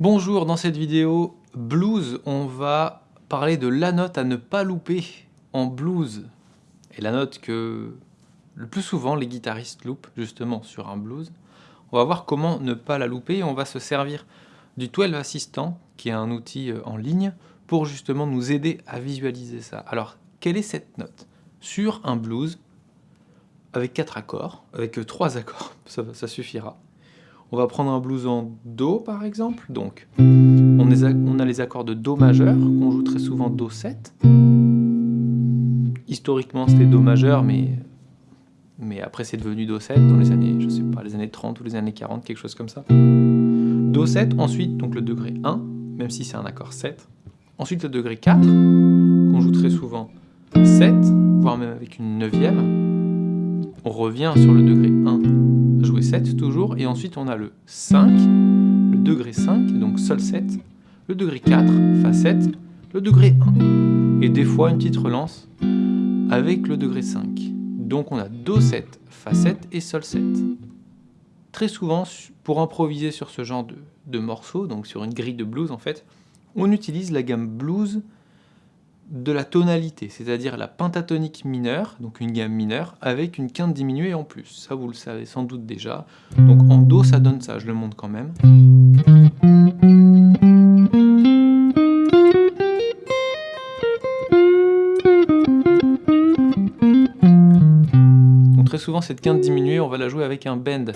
Bonjour, dans cette vidéo blues, on va parler de la note à ne pas louper en blues. Et la note que le plus souvent les guitaristes loupent justement sur un blues. On va voir comment ne pas la louper on va se servir du 12 Assistant, qui est un outil euh, en ligne, pour justement nous aider à visualiser ça. Alors, quelle est cette note Sur un blues, avec quatre accords, avec euh, trois accords, ça suffira. On va prendre un blues en Do par exemple. Donc, on, a les accords de Do majeur, qu'on joue très souvent Do7. Historiquement c'était Do majeur, mais, après c'est devenu Do7 dans les années, je sais pas, les années 30 ou les années 40, quelque chose comme ça. Do7, ensuite donc le degré 1, même si c'est un accord 7. Ensuite le degré 4, qu'on joue très souvent 7, voire même avec une neuvième. On revient sur le degré 1 jouer 7 toujours, et ensuite on a le 5, le degré 5, donc sol 7, le degré 4, fa 7, le degré 1, et des fois une petite relance avec le degré 5. Donc on a do 7, fa 7 et sol 7. Très souvent, pour improviser sur ce genre de, de morceaux, donc sur une grille de blues en fait, on utilise la gamme blues de la tonalité, c'est-à-dire la pentatonique mineure, donc une gamme mineure, avec une quinte diminuée en plus. Ça, vous le savez sans doute déjà. Donc en Do, ça donne ça, je le montre quand même. Donc très souvent, cette quinte diminuée, on va la jouer avec un bend.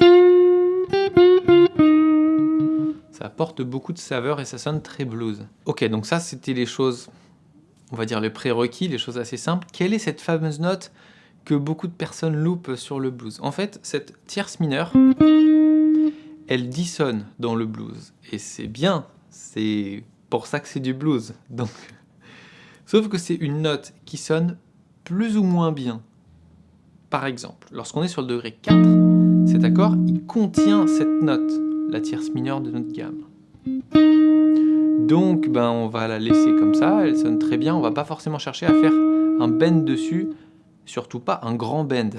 Ça apporte beaucoup de saveur et ça sonne très blues. Ok, donc ça, c'était les choses on va dire les prérequis, les choses assez simples. Quelle est cette fameuse note que beaucoup de personnes loupent sur le blues? En fait, cette tierce mineure, elle dissonne dans le blues. Et c'est bien, c'est pour ça que c'est du blues. Donc, Sauf que c'est une note qui sonne plus ou moins bien. Par exemple, lorsqu'on est sur le degré 4, cet accord, il contient cette note, la tierce mineure de notre gamme. Donc ben, on va la laisser comme ça, elle sonne très bien, on va pas forcément chercher à faire un bend dessus, surtout pas un grand bend.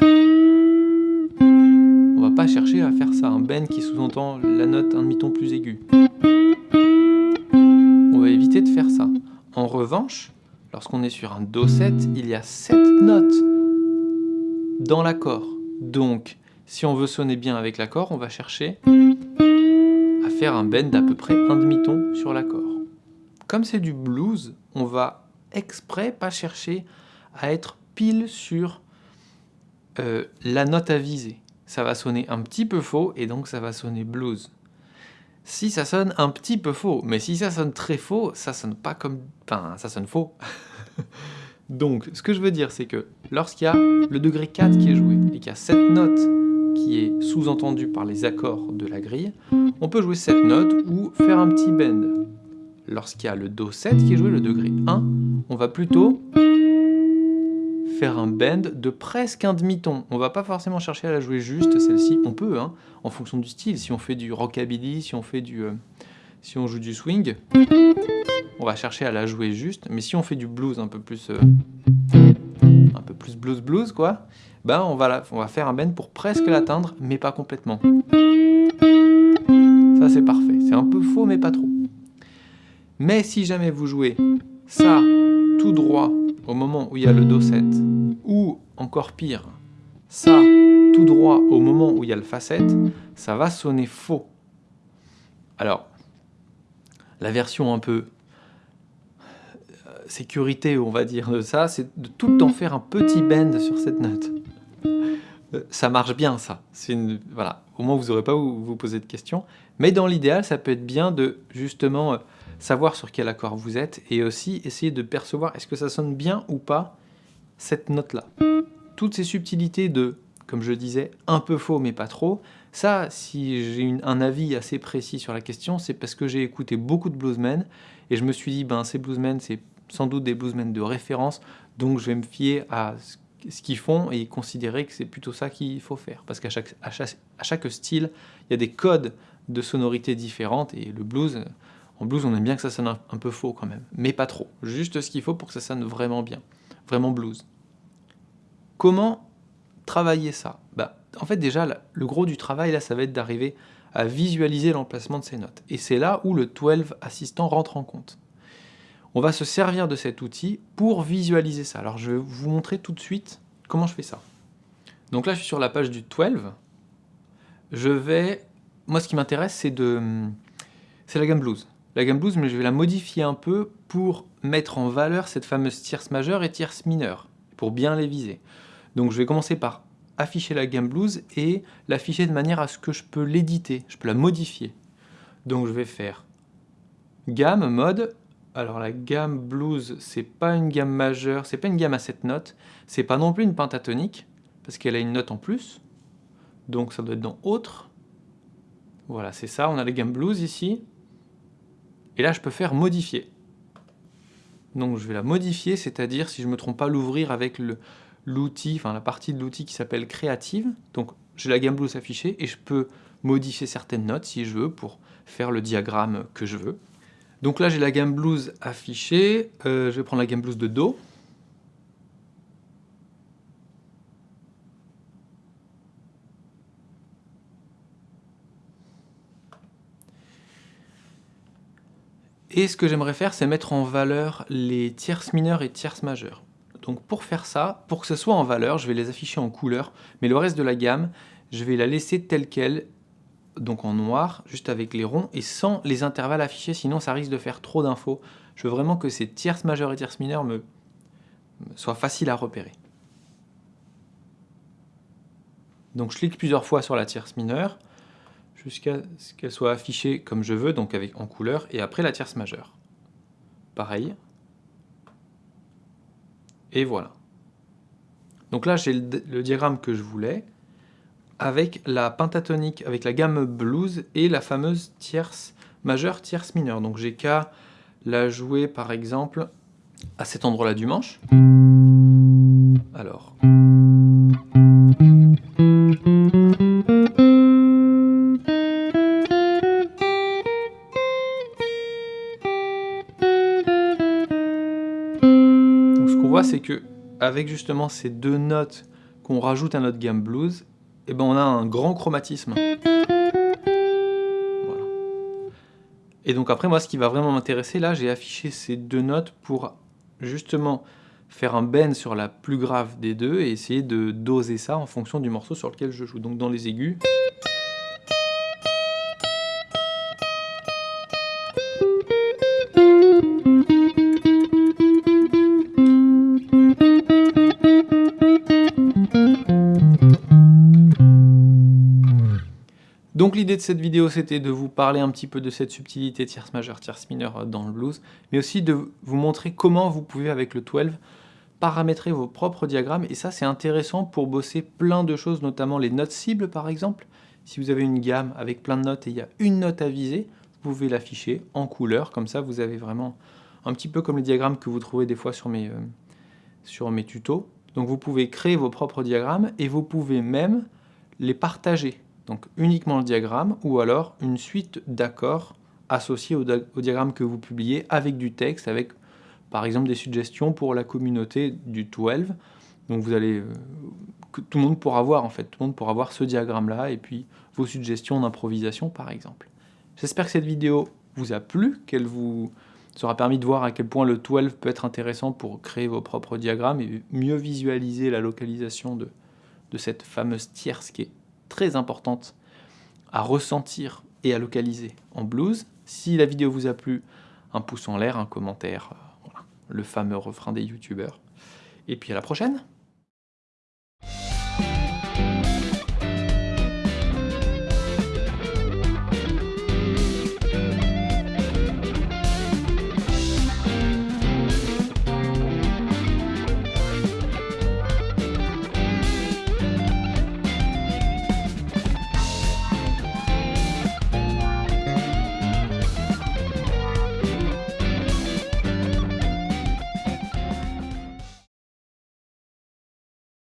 On va pas chercher à faire ça, un bend qui sous-entend la note un demi-ton plus aigu. On va éviter de faire ça. En revanche, lorsqu'on est sur un Do7, il y a 7 notes dans l'accord. Donc, si on veut sonner bien avec l'accord, on va chercher à faire un bend d'à peu près un demi-ton sur l'accord. Comme c'est du blues, on va exprès pas chercher à être pile sur euh, la note à viser. Ça va sonner un petit peu faux et donc ça va sonner blues. Si ça sonne un petit peu faux, mais si ça sonne très faux, ça sonne pas comme... Enfin, ça sonne faux. donc, ce que je veux dire, c'est que lorsqu'il y a le degré 4 qui est joué et qu'il y a cette note qui est sous-entendue par les accords de la grille, on peut jouer cette note ou faire un petit bend lorsqu'il y a le Do7 qui est joué, le degré 1, on va plutôt faire un bend de presque un demi-ton. On va pas forcément chercher à la jouer juste, celle-ci, on peut, hein, en fonction du style. Si on fait du rockabilly, si on fait du... Euh, si on joue du swing, on va chercher à la jouer juste. Mais si on fait du blues un peu plus... Euh, un peu plus blues blues, quoi, ben on va, on va faire un bend pour presque l'atteindre, mais pas complètement. Ça, c'est parfait. C'est un peu faux, mais pas trop. Mais si jamais vous jouez ça tout droit au moment où il y a le Do7, ou encore pire, ça tout droit au moment où il y a le Fa7, ça va sonner faux. Alors, la version un peu euh, sécurité, on va dire, de ça, c'est de tout le temps faire un petit bend sur cette note. Euh, ça marche bien, ça. Voilà. Au moins, vous n'aurez pas vous, vous poser de questions. Mais dans l'idéal, ça peut être bien de, justement, euh, savoir sur quel accord vous êtes et aussi essayer de percevoir est-ce que ça sonne bien ou pas cette note-là. Toutes ces subtilités de, comme je disais, un peu faux mais pas trop, ça, si j'ai un avis assez précis sur la question, c'est parce que j'ai écouté beaucoup de bluesmen et je me suis dit, ben ces bluesmen, c'est sans doute des bluesmen de référence, donc je vais me fier à ce qu'ils font et considérer que c'est plutôt ça qu'il faut faire. Parce qu'à chaque, à chaque, style, il y a des codes de sonorité différentes et le blues, en blues, on aime bien que ça sonne un, peu faux quand même, mais pas trop. Juste ce qu'il faut pour que ça sonne vraiment bien, vraiment blues. Comment travailler ça? Bah, En fait, déjà, le gros du travail, là, ça va être d'arriver à visualiser l'emplacement de ces notes. Et c'est là où le 12 Assistant rentre en compte. On va se servir de cet outil pour visualiser ça. Alors je vais vous montrer tout de suite comment je fais ça. Donc là, je suis sur la page du 12. Je vais... Moi, ce qui m'intéresse, c'est de... C'est la gamme blues. La gamme blues, mais je vais la modifier un peu pour mettre en valeur cette fameuse tierce majeure et tierce mineure, pour bien les viser. Donc je vais commencer par afficher la gamme blues et l'afficher de manière à ce que je peux l'éditer, je peux la modifier. Donc je vais faire gamme, mode, alors la gamme blues, c'est pas une gamme majeure, c'est pas une gamme à 7 notes, c'est pas non plus une pentatonique, parce qu'elle a une note en plus, donc ça doit être dans autre. Voilà, c'est ça, on a la gamme blues ici, et là je peux faire modifier. Donc je vais la modifier, c'est-à-dire, si je ne me trompe pas, l'ouvrir avec l'outil, enfin la partie de l'outil qui s'appelle Creative. Donc j'ai la gamme blues affichée et je peux modifier certaines notes si je veux pour faire le diagramme que je veux. Donc là j'ai la gamme blues affichée, euh, je vais prendre la gamme blues de Do. Et ce que j'aimerais faire, c'est mettre en valeur les tierces mineures et tierces majeures. Donc pour faire ça, pour que ce soit en valeur, je vais les afficher en couleur, mais le reste de la gamme, je vais la laisser telle qu'elle, donc en noir, juste avec les ronds, et sans les intervalles affichés, sinon ça risque de faire trop d'infos. Je veux vraiment que ces tierces majeures et tierces mineures soient faciles à repérer. Donc je clique plusieurs fois sur la tierce mineure, jusqu'à ce qu'elle soit affichée comme je veux, donc avec, en couleur, et après la tierce majeure. Pareil. Et voilà. Donc là, j'ai le, diagramme que je voulais, avec la pentatonique, avec la gamme blues et la fameuse tierce majeure, tierce mineure. Donc j'ai qu'à la jouer, par exemple, à cet endroit-là du manche. Alors... c'est que avec justement ces deux notes qu'on rajoute à notre gamme blues, eh ben on a un grand chromatisme. Et donc après, moi, ce qui va vraiment m'intéresser, là, j'ai affiché ces deux notes pour justement faire un bend sur la plus grave des deux et essayer de doser ça en fonction du morceau sur lequel je joue. Donc dans les aigus... Donc l'idée de cette vidéo, c'était de vous parler un petit peu de cette subtilité tierce majeure, tierce mineure dans le blues, mais aussi de vous montrer comment vous pouvez, avec le 12, paramétrer vos propres diagrammes, et ça c'est intéressant pour bosser plein de choses, notamment les notes cibles par exemple. Si vous avez une gamme avec plein de notes et il y a une note à viser, vous pouvez l'afficher en couleur, comme ça vous avez vraiment un petit peu comme les diagrammes que vous trouvez des fois sur mes, euh, sur mes tutos. Donc vous pouvez créer vos propres diagrammes et vous pouvez même les partager donc uniquement le diagramme, ou alors une suite d'accords associés au, diagramme que vous publiez avec du texte, avec par exemple des suggestions pour la communauté du 12. Donc vous allez, euh, tout le monde pourra voir en fait, tout le monde pourra voir ce diagramme-là et puis vos suggestions d'improvisation par exemple. J'espère que cette vidéo vous a plu, qu'elle vous sera permis de voir à quel point le 12 peut être intéressant pour créer vos propres diagrammes et mieux visualiser la localisation de, de cette fameuse tierce qui est très importante à ressentir et à localiser en blues. Si la vidéo vous a plu, un pouce en l'air, un commentaire, euh, le fameux refrain des youtubeurs. Et puis à la prochaine